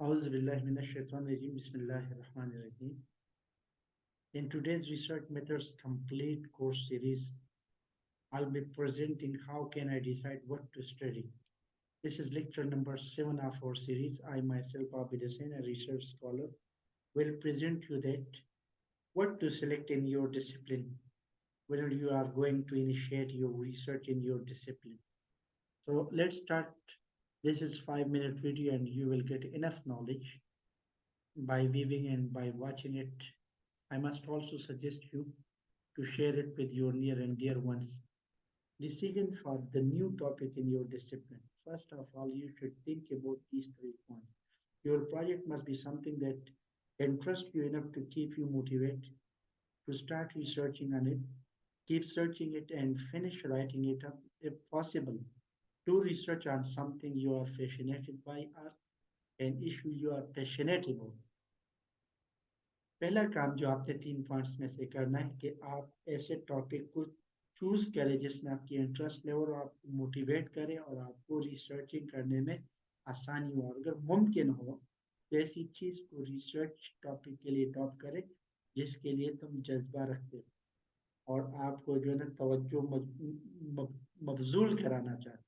In today's Research Methods Complete course series, I'll be presenting how can I decide what to study. This is lecture number seven of our series. I myself, Abid Hussain, a research scholar, will present you that what to select in your discipline when you are going to initiate your research in your discipline. So let's start. This is five minute video and you will get enough knowledge by viewing and by watching it. I must also suggest you to share it with your near and dear ones. Decision for the new topic in your discipline. First of all, you should think about these three points. Your project must be something that interests you enough to keep you motivated to start researching on it, keep searching it and finish writing it up if possible. do research on something you are fascinated by or an issue you are passionate about. پہلا کام جو آپ نے تین points میں سے کرنا ہے کہ آپ ایسے ٹاپک کو چوز کریں جس میں آپ کی انٹرسٹ لیول آپ موٹیویٹ کرے اور آپ کو ریسرچنگ کرنے میں آسانی ہو اگر ممکن ہو ایسی چیز کو ریسرچ ٹاپک کے لیے اڈاپٹ کریں جس کے لیے تم جذبہ رکھتے ہو اور آپ کو جو ہے نا توجہ مبزول کرانا چاہتے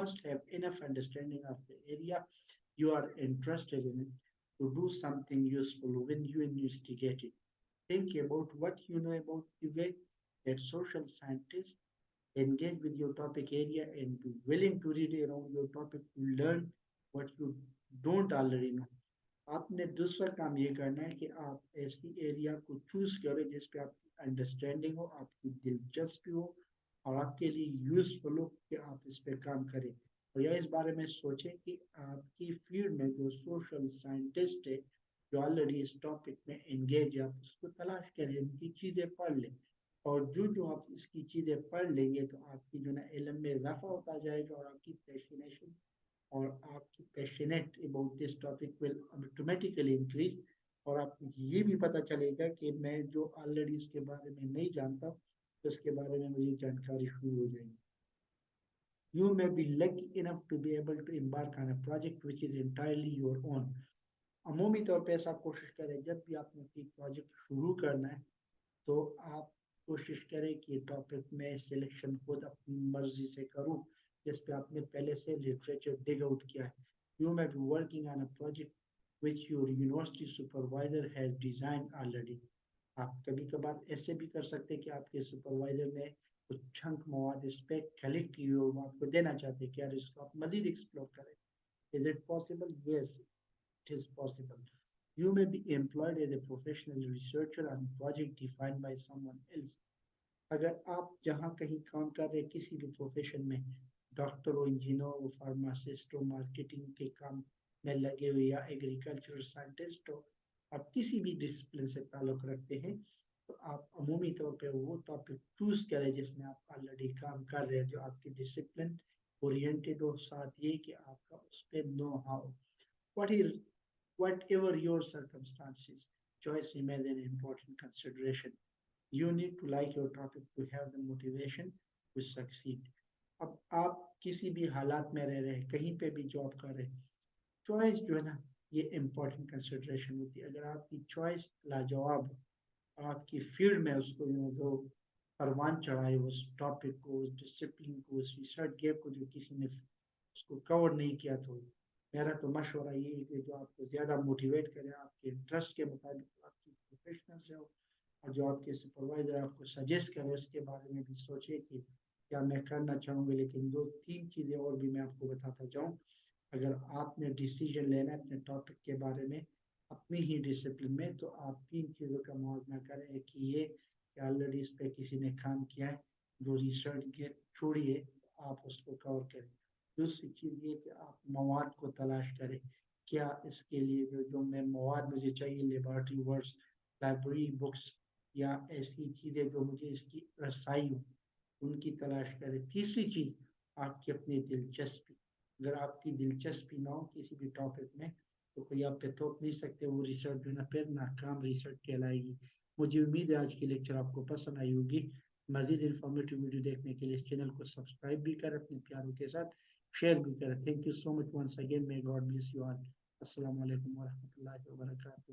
must have enough you are interested in to do something useful when you investigate it. Think about what you know about UGA, that social scientists engage with your topic area and be willing to read around your topic to learn what you don't already know. آپ نے دوسرا کام یہ کرنا ہے کہ آپ ایسی area کو چوز کریں جس پہ آپ کی انڈرسٹینڈنگ ہو، آپ کی دلچسپی ہو اور آپ کے لیے یوزفل ہو کہ آپ اس پہ کام کریں۔ اور یہ اس بارے میں سوچیں کہ آپ کی فیلڈ میں جو سوشل سائنٹسٹ ہے جو آلریڈی اس ٹاپک میں انگیج ہے، آپ اس کو تلاش کریں، ان کی چیزیں پڑھ لیں۔ اور جو جو آپ اس کی چیزیں پڑھ لیں گے تو آپ کی جو نا علم میں اضافہ ہوتا جائے گا اور آپ کی فیشنیشن اور آپ کی passionate about this topic will automatically increase اور آپ یہ بھی پتہ چلے گا کہ میں جو آلریڈی اس کے بارے میں نہیں جانتا اس کے بارے میں مجھے جانکاری شروع ہو جائے گی۔ You may be lucky enough to be able to embark on a project which is entirely your own عمومی طور پہ ایسا کوشش کریں جب بھی آپ نے کوئی پروجیکٹ شروع کرنا ہے تو آپ کوشش کریں کہ ٹاپک میں سلیکشن خود اپنی مرضی سے کروں۔ جس پہ آپ نے پہلے سے لٹریچر ڈگ آؤٹ کیا ہے۔ You may be working on a project which your university supervisor has design already آپ کبھی کبھار ایسے بھی کر سکتے کہ آپ کے سپروائزر نے کچھ چھنک مواد اس پہ کلیکٹ کی ہو آپ کو دینا چاہتے کیا اس کو آپ مزید ایکسپلور کریں۔ Is it possible yes it is possible you may be employed as a professional researcher on project define by someone else اگر آپ جہاں کہیں کام کر رہے کسی بھی پروفیشن میں ڈاکٹروں انجینئروں و فارماسسٹوں مارکیٹنگ کے کام میں لگے ہوئے یا ایگریکلچرل سائنٹسٹ ہو، آپ کسی بھی ڈسپلن سے تعلق رکھتے ہیں، تو آپ عمومی طور پہ وہ ٹاپک چوز کریں جس میں آپ آلریڈی کام کر رہے ہیں، جو آپ کی ڈسپلن اورینٹیڈ ہو، ساتھ یہ کہ آپ کا اس پہ know how what is whatever your circumstances choice remains an important consideration. You need to like your topic to have the motivation to succeed. اب آپ کسی بھی حالات میں رہ رہے کہیں پہ بھی جاب کر رہے چوائس جو ہے نا، یہ امپورٹنٹ کنسیڈریشن ہوتی ہے۔ اگر آپ کی چوائس لاجواب آپ کی فیلڈ میں اس کو جو پروان چڑھائے، اس ٹاپک کو، اس ڈسپلن کو، اس ریسرچ گیپ کو جو کسی نے اس کو کور نہیں کیا تو میرا تو مشورہ یہ ہے کہ جو آپ کو زیادہ موٹیویٹ کرے، آپ کے انٹرسٹ کے مطابق، آپ کی پروفیشنل سے ہو اور جو آپ کے سپروائزر آپ کو سجیسٹ کرے، اس کے بارے میں بھی سوچے کہ یا میں کرنا چاہوں گا، لیکن دو، تین چیزیں اور بھی میں آپ کو بتاتا جاؤں اگر آپ نے ڈیسیجن لینا ہے اپنے ٹاپک کے بارے میں، اپنی ہی ڈسپلن میں، تو آپ تین چیزوں کا موازنہ کریں۔ ایک یہ کہ آلریڈی اس پہ کسی نے کام کیا ہے، جو ریسرچ چھوڑیے آپ اس کو کور کریں۔ دوسری چیز یہ کہ آپ مواد کو تلاش کریں۔ کیا اس کے لیے جو جو میں مواد مجھے چاہیے لیبارٹری ورکس لائبریری بکس یا ایسی چیزیں جو مجھے اس کی رسائی ہوں ان کی تلاش کریں تیسری چیز آپ کی اپنی دلچسپی، اگر آپ کی دلچسپی نہ ہو کسی بھی ٹاپک میں، تو کوئی آپ پہ تھوپ نہیں سکتے، وہ ریسرچ جو نا، پھر ناکام ریسرچ کہلائے گی۔ مجھے امید ہے آج کی لیکچر آپ کو پسند آئی ہوگی۔ مزید انفارمیٹیو ویڈیو دیکھنے کے لیے اس چینل کو سبسکرائب بھی کریں اپنے پیاروں کے ساتھ شیئر بھی کریں۔ Thank you so much once again may God bless you all السلام علیکم ورحمۃ اللہ وبرکاتہ۔